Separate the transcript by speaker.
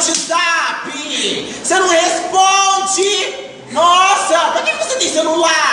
Speaker 1: WhatsApp? Você não responde? Nossa, pra que você tem celular?